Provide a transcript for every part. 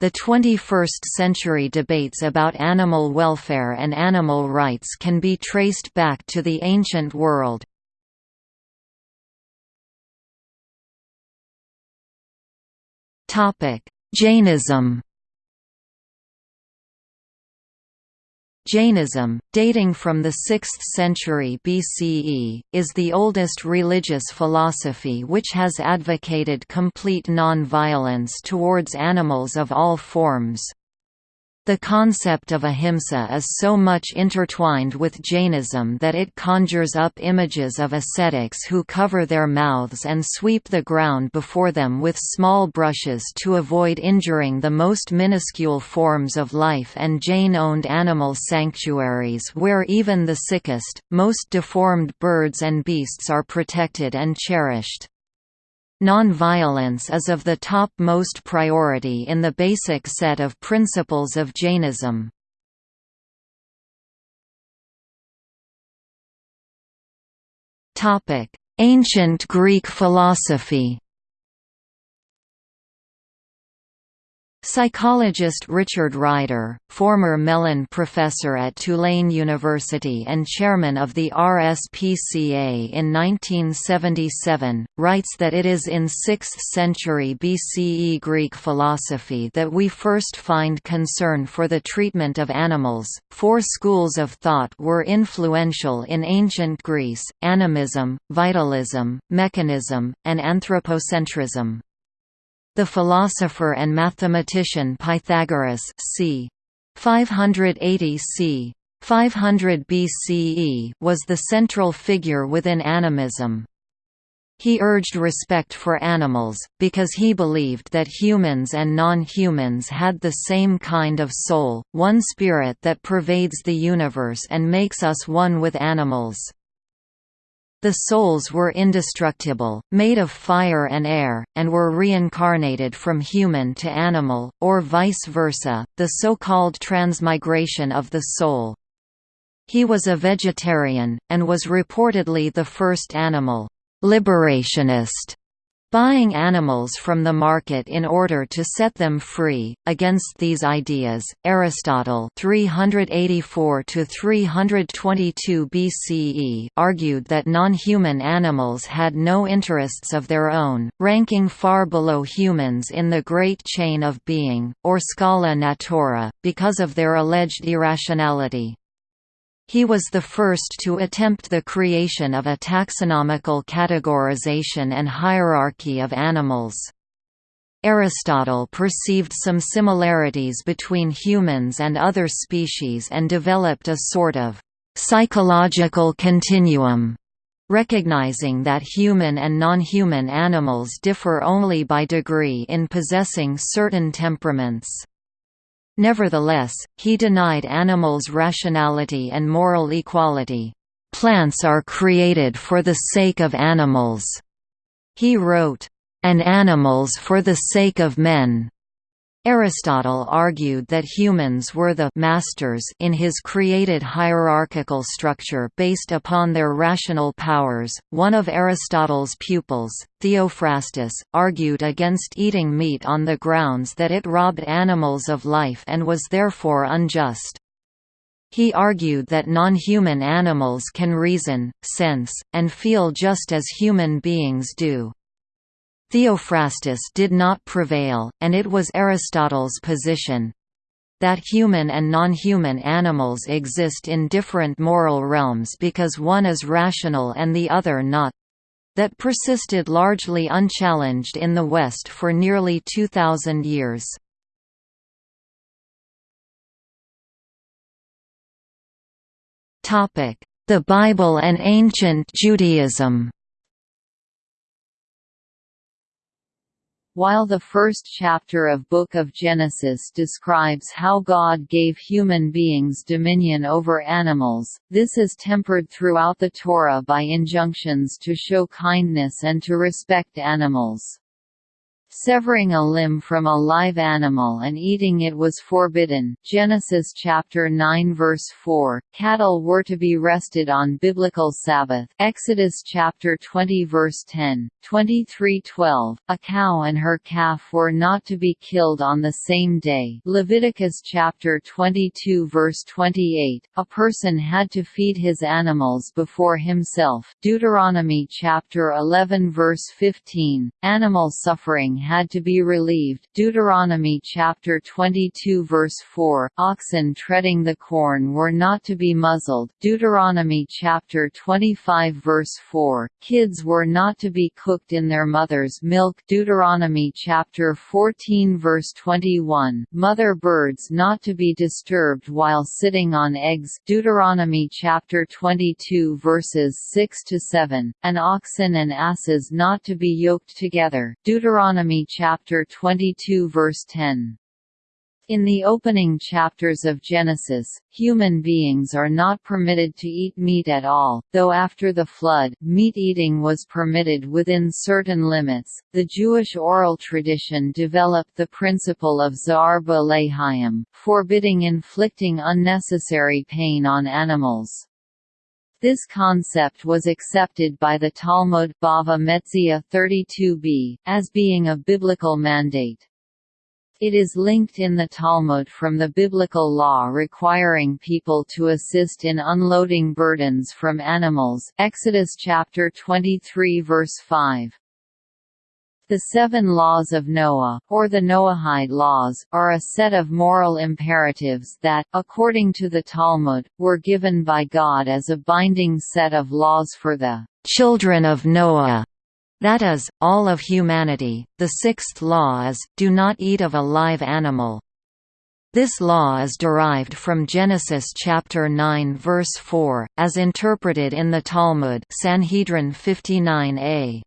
The 21st-century debates about animal welfare and animal rights can be traced back to the ancient world. Jainism Jainism, dating from the 6th century BCE, is the oldest religious philosophy which has advocated complete non-violence towards animals of all forms. The concept of ahimsa is so much intertwined with Jainism that it conjures up images of ascetics who cover their mouths and sweep the ground before them with small brushes to avoid injuring the most minuscule forms of life and Jain-owned animal sanctuaries where even the sickest, most deformed birds and beasts are protected and cherished. Non-violence is of the top-most priority in the basic set of principles of Jainism. Ancient Greek philosophy Psychologist Richard Ryder, former Mellon professor at Tulane University and chairman of the RSPCA in 1977, writes that it is in 6th century BCE Greek philosophy that we first find concern for the treatment of animals. Four schools of thought were influential in ancient Greece animism, vitalism, mechanism, and anthropocentrism. The philosopher and mathematician Pythagoras c. 580 c. 500 BCE was the central figure within animism. He urged respect for animals, because he believed that humans and non-humans had the same kind of soul, one spirit that pervades the universe and makes us one with animals. The souls were indestructible, made of fire and air, and were reincarnated from human to animal, or vice versa, the so-called transmigration of the soul. He was a vegetarian, and was reportedly the first animal liberationist buying animals from the market in order to set them free. Against these ideas, Aristotle 384 to 322 BCE argued that non-human animals had no interests of their own, ranking far below humans in the great chain of being, or scala natura, because of their alleged irrationality. He was the first to attempt the creation of a taxonomical categorization and hierarchy of animals. Aristotle perceived some similarities between humans and other species and developed a sort of psychological continuum, recognizing that human and non-human animals differ only by degree in possessing certain temperaments. Nevertheless, he denied animals' rationality and moral equality. Plants are created for the sake of animals, he wrote, and animals for the sake of men. Aristotle argued that humans were the masters in his created hierarchical structure based upon their rational powers. One of Aristotle's pupils, Theophrastus, argued against eating meat on the grounds that it robbed animals of life and was therefore unjust. He argued that non-human animals can reason, sense, and feel just as human beings do. Theophrastus did not prevail, and it was Aristotle's position that human and non-human animals exist in different moral realms because one is rational and the other not that persisted largely unchallenged in the West for nearly 2,000 years. The Bible and Ancient Judaism While the first chapter of Book of Genesis describes how God gave human beings dominion over animals, this is tempered throughout the Torah by injunctions to show kindness and to respect animals. Severing a limb from a live animal and eating it was forbidden. Genesis chapter 9 verse 4. Cattle were to be rested on biblical Sabbath. Exodus chapter 20 verse 10. 23:12. A cow and her calf were not to be killed on the same day. Leviticus chapter 22 verse 28. A person had to feed his animals before himself. Deuteronomy chapter 11 verse 15. Animal suffering had to be relieved. Deuteronomy chapter 22 verse 4, oxen treading the corn were not to be muzzled. Deuteronomy chapter 25 verse 4, kids were not to be cooked in their mother's milk. Deuteronomy chapter 14 verse 21, mother birds not to be disturbed while sitting on eggs. Deuteronomy chapter 22 verses 6 to 7, and oxen and asses not to be yoked together. Deuteronomy Deuteronomy chapter 22 verse 10. In the opening chapters of Genesis, human beings are not permitted to eat meat at all, though after the flood, meat eating was permitted within certain limits. The Jewish oral tradition developed the principle of Zar B'Lehaim, forbidding inflicting unnecessary pain on animals. This concept was accepted by the Talmud Bava Metzia 32b, as being a biblical mandate. It is linked in the Talmud from the biblical law requiring people to assist in unloading burdens from animals Exodus chapter 23 verse 5. The Seven Laws of Noah, or the Noahide Laws, are a set of moral imperatives that, according to the Talmud, were given by God as a binding set of laws for the children of Noah. That is, all of humanity. The sixth law is, do not eat of a live animal. This law is derived from Genesis chapter 9 verse 4, as interpreted in the Talmud Sanhedrin 59a.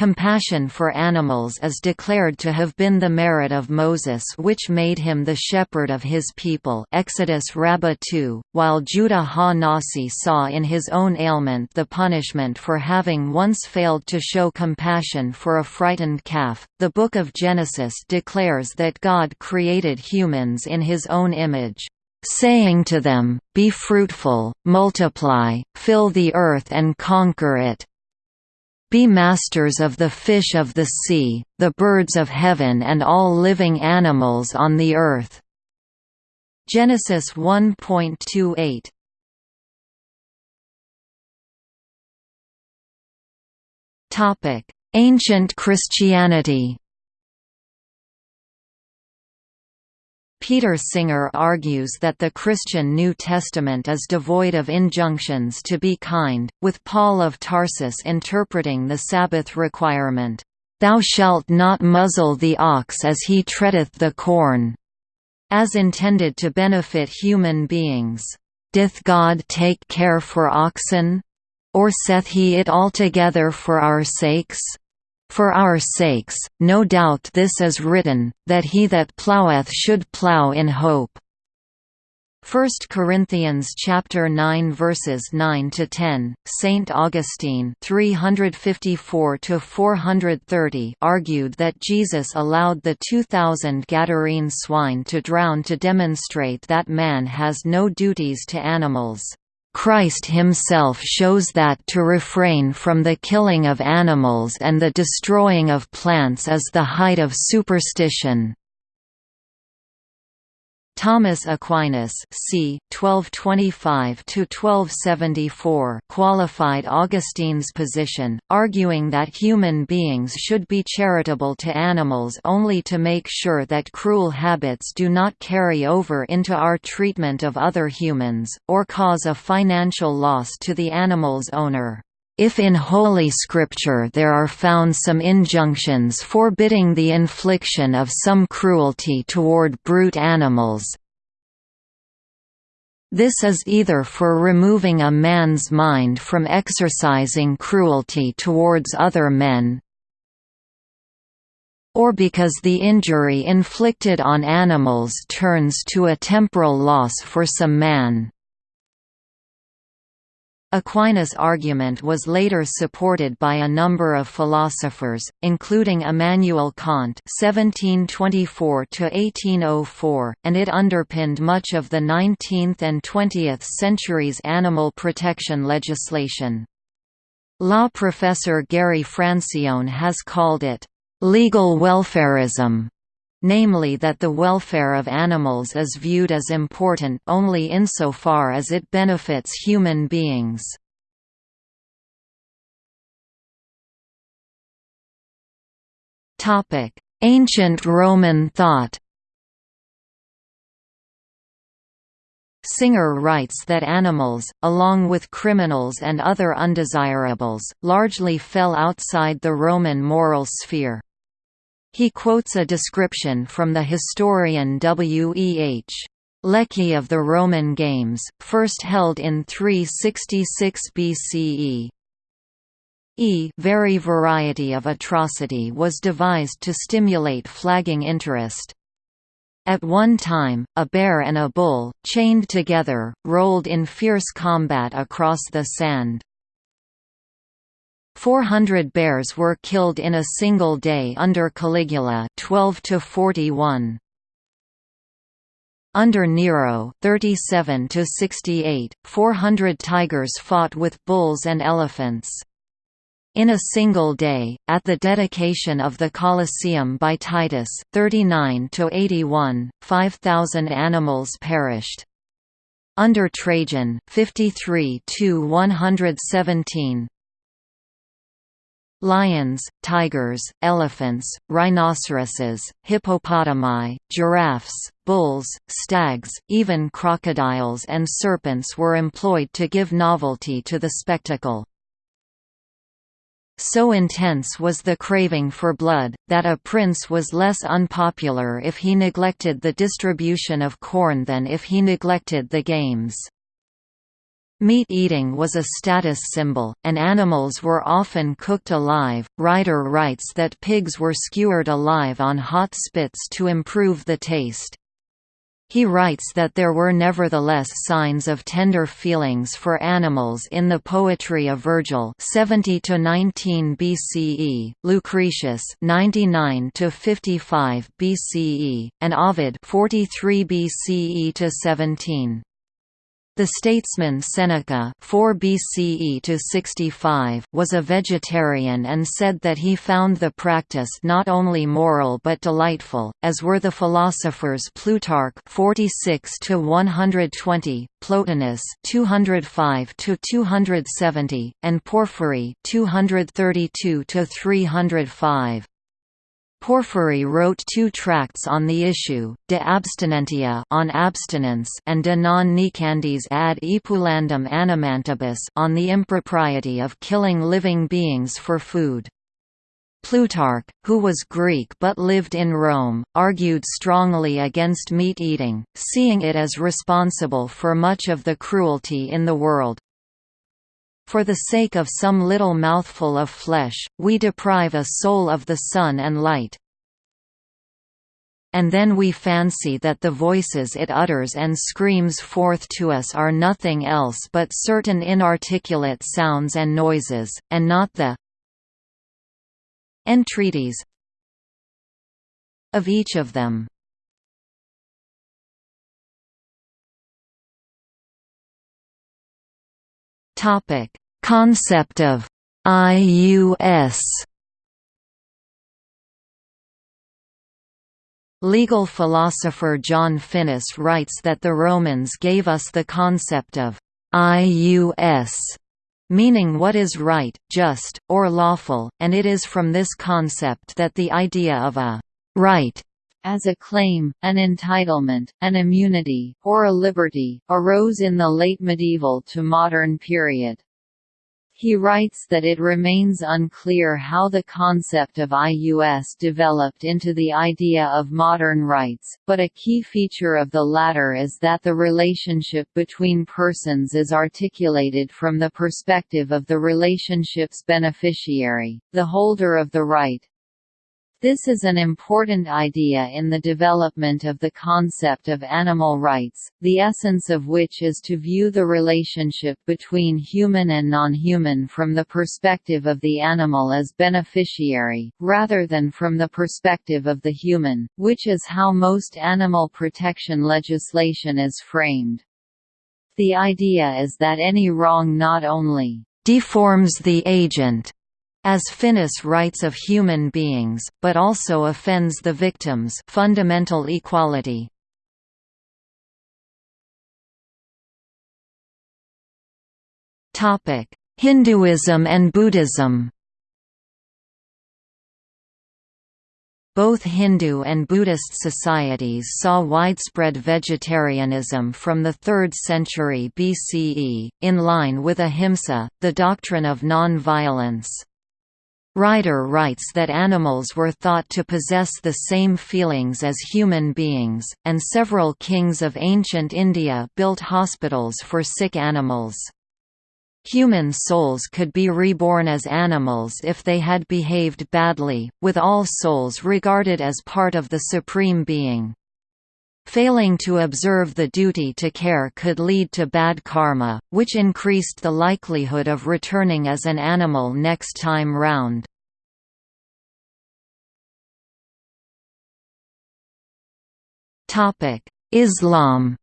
Compassion for animals is declared to have been the merit of Moses which made him the shepherd of his people Exodus Rabbah 2, while Judah ha-Nasi saw in his own ailment the punishment for having once failed to show compassion for a frightened calf. The Book of Genesis declares that God created humans in his own image saying to them, Be fruitful, multiply, fill the earth and conquer it. Be masters of the fish of the sea, the birds of heaven and all living animals on the earth." Genesis 1.28 Ancient Christianity Peter Singer argues that the Christian New Testament is devoid of injunctions to be kind, with Paul of Tarsus interpreting the Sabbath requirement, "'Thou shalt not muzzle the ox as he treadeth the corn' as intended to benefit human beings. "'Doth God take care for oxen? Or saith he it altogether for our sakes?' For our sakes, no doubt this is written, that he that ploweth should plow in hope. 1 Corinthians chapter 9 verses 9 to 10 Saint Augustine 354 to 430 argued that Jesus allowed the 2000 Gadarene swine to drown to demonstrate that man has no duties to animals Christ himself shows that to refrain from the killing of animals and the destroying of plants is the height of superstition. Thomas Aquinas c. 1225–1274 qualified Augustine's position, arguing that human beings should be charitable to animals only to make sure that cruel habits do not carry over into our treatment of other humans, or cause a financial loss to the animal's owner. If in Holy Scripture there are found some injunctions forbidding the infliction of some cruelty toward brute animals, this is either for removing a man's mind from exercising cruelty towards other men, or because the injury inflicted on animals turns to a temporal loss for some man. Aquinas' argument was later supported by a number of philosophers, including Immanuel Kant (1724–1804), and it underpinned much of the 19th and 20th centuries' animal protection legislation. Law professor Gary Francione has called it legal welfarism namely that the welfare of animals is viewed as important only insofar as it benefits human beings. Ancient Roman thought Singer writes that animals, along with criminals and other undesirables, largely fell outside the Roman moral sphere. He quotes a description from the historian W. E. H. Lecky of the Roman Games, first held in 366 BCE. E very variety of atrocity was devised to stimulate flagging interest. At one time, a bear and a bull, chained together, rolled in fierce combat across the sand. 400 bears were killed in a single day under Caligula 12 to 41. Under Nero 37 to 68, 400 tigers fought with bulls and elephants. In a single day, at the dedication of the Colosseum by Titus 39 to 81, 5,000 animals perished. Under Trajan 53 to 117, Lions, tigers, elephants, rhinoceroses, hippopotami, giraffes, bulls, stags, even crocodiles and serpents were employed to give novelty to the spectacle. So intense was the craving for blood, that a prince was less unpopular if he neglected the distribution of corn than if he neglected the games. Meat eating was a status symbol, and animals were often cooked alive. Ryder writes that pigs were skewered alive on hot spits to improve the taste. He writes that there were nevertheless signs of tender feelings for animals in the poetry of Virgil 70 to 19 BCE, Lucretius 99 to 55 BCE, and Ovid 43 BCE to 17. The statesman Seneca 4 BCE to 65 was a vegetarian and said that he found the practice not only moral but delightful, as were the philosophers Plutarch 46 to 120, Plotinus 205 to 270, and Porphyry 232 to 305. Porphyry wrote two tracts on the issue, De Abstinentia on abstinence and De non necandis ad epulandum animantibus on the impropriety of killing living beings for food. Plutarch, who was Greek but lived in Rome, argued strongly against meat eating, seeing it as responsible for much of the cruelty in the world. For the sake of some little mouthful of flesh, we deprive a soul of the sun and light. And then we fancy that the voices it utters and screams forth to us are nothing else but certain inarticulate sounds and noises, and not the entreaties of each of them. Topic: Concept of IUS. Legal philosopher John Finnis writes that the Romans gave us the concept of IUS, meaning what is right, just, or lawful, and it is from this concept that the idea of a right as a claim, an entitlement, an immunity, or a liberty, arose in the late medieval to modern period. He writes that it remains unclear how the concept of IUS developed into the idea of modern rights, but a key feature of the latter is that the relationship between persons is articulated from the perspective of the relationship's beneficiary, the holder of the right. This is an important idea in the development of the concept of animal rights, the essence of which is to view the relationship between human and non-human from the perspective of the animal as beneficiary, rather than from the perspective of the human, which is how most animal protection legislation is framed. The idea is that any wrong not only deforms the agent as Finnis writes of human beings, but also offends the victims fundamental equality. Hinduism and Buddhism Both Hindu and Buddhist societies saw widespread vegetarianism from the 3rd century BCE, in line with ahimsa, the doctrine of non-violence. Ryder writes that animals were thought to possess the same feelings as human beings, and several kings of ancient India built hospitals for sick animals. Human souls could be reborn as animals if they had behaved badly, with all souls regarded as part of the Supreme Being. Failing to observe the duty to care could lead to bad karma, which increased the likelihood of returning as an animal next time round. Islam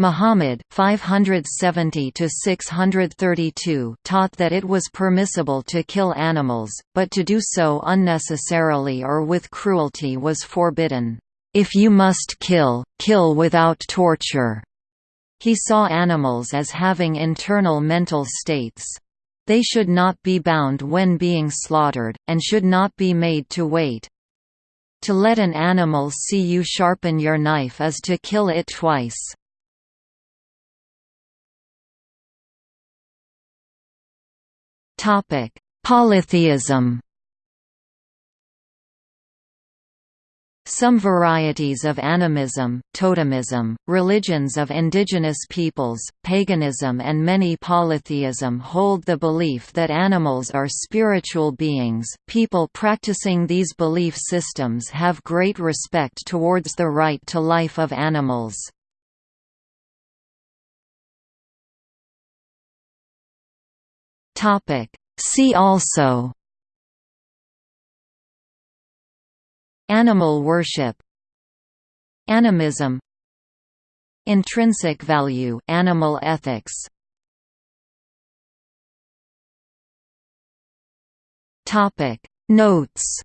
Muhammad 570 632 taught that it was permissible to kill animals, but to do so unnecessarily or with cruelty was forbidden. If you must kill, kill without torture. He saw animals as having internal mental states. They should not be bound when being slaughtered, and should not be made to wait. To let an animal see you sharpen your knife is to kill it twice. Topic: Polytheism. Some varieties of animism, totemism, religions of indigenous peoples, paganism and many polytheism hold the belief that animals are spiritual beings. People practicing these belief systems have great respect towards the right to life of animals. Topic. See also Animal worship Animism Intrinsic value animal ethics Topic Notes